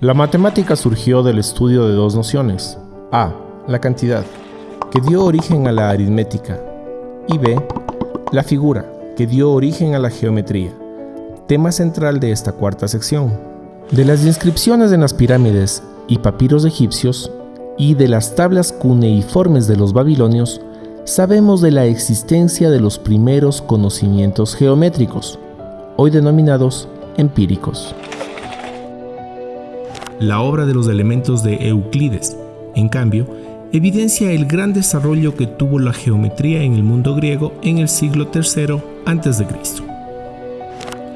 La matemática surgió del estudio de dos nociones. A. La cantidad, que dio origen a la aritmética. Y B. La figura, que dio origen a la geometría, tema central de esta cuarta sección. De las inscripciones en las pirámides y papiros egipcios y de las tablas cuneiformes de los babilonios, sabemos de la existencia de los primeros conocimientos geométricos, hoy denominados empíricos. La obra de los elementos de Euclides, en cambio, evidencia el gran desarrollo que tuvo la geometría en el mundo griego en el siglo III a.C.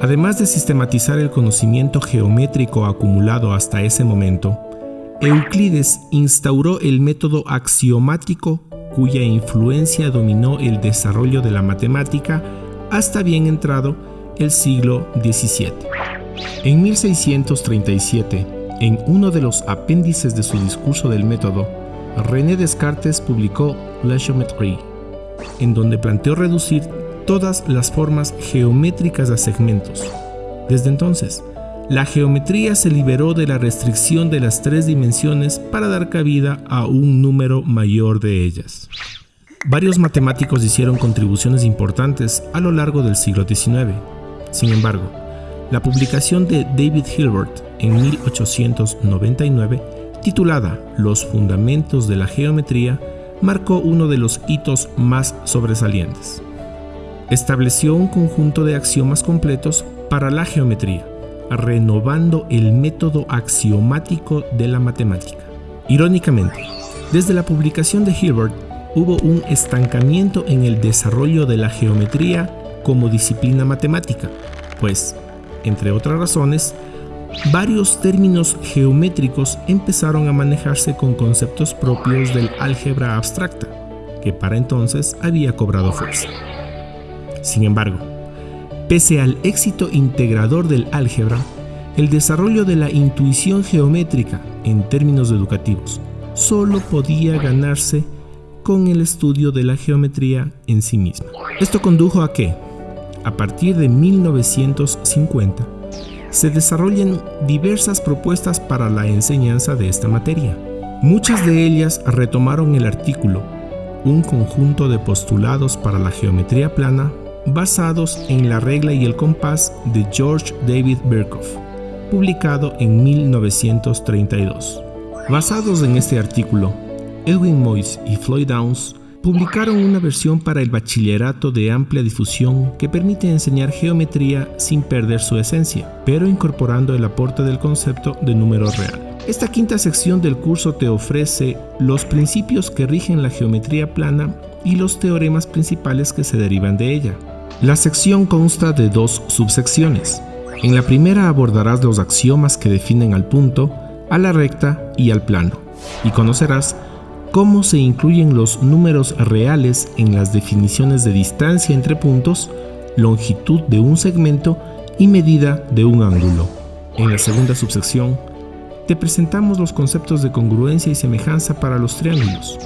Además de sistematizar el conocimiento geométrico acumulado hasta ese momento, Euclides instauró el método axiomático cuya influencia dominó el desarrollo de la matemática hasta bien entrado el siglo XVII. En 1637, en uno de los apéndices de su discurso del método, René Descartes publicó La Geometrie, en donde planteó reducir todas las formas geométricas a segmentos. Desde entonces, la geometría se liberó de la restricción de las tres dimensiones para dar cabida a un número mayor de ellas. Varios matemáticos hicieron contribuciones importantes a lo largo del siglo XIX. Sin embargo, la publicación de David Hilbert en 1899, titulada Los Fundamentos de la Geometría, marcó uno de los hitos más sobresalientes. Estableció un conjunto de axiomas completos para la geometría, renovando el método axiomático de la matemática. Irónicamente, desde la publicación de Hilbert hubo un estancamiento en el desarrollo de la geometría como disciplina matemática, pues, entre otras razones, varios términos geométricos empezaron a manejarse con conceptos propios del álgebra abstracta, que para entonces había cobrado fuerza. Sin embargo, Pese al éxito integrador del álgebra, el desarrollo de la intuición geométrica en términos educativos solo podía ganarse con el estudio de la geometría en sí misma. Esto condujo a que, a partir de 1950, se desarrollen diversas propuestas para la enseñanza de esta materia. Muchas de ellas retomaron el artículo, un conjunto de postulados para la geometría plana basados en la regla y el compás de George David Birkhoff, publicado en 1932. Basados en este artículo, Edwin Moyes y Floyd Downs publicaron una versión para el bachillerato de amplia difusión que permite enseñar geometría sin perder su esencia, pero incorporando el aporte del concepto de número real. Esta quinta sección del curso te ofrece los principios que rigen la geometría plana y los teoremas principales que se derivan de ella. La sección consta de dos subsecciones. En la primera abordarás los axiomas que definen al punto, a la recta y al plano, y conocerás cómo se incluyen los números reales en las definiciones de distancia entre puntos, longitud de un segmento y medida de un ángulo. En la segunda subsección, te presentamos los conceptos de congruencia y semejanza para los triángulos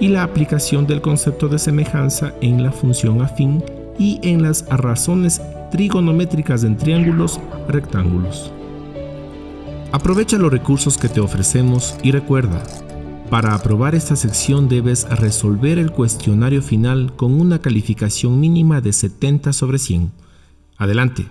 y la aplicación del concepto de semejanza en la función afín y en las razones trigonométricas en triángulos rectángulos. Aprovecha los recursos que te ofrecemos y recuerda, para aprobar esta sección debes resolver el cuestionario final con una calificación mínima de 70 sobre 100. Adelante.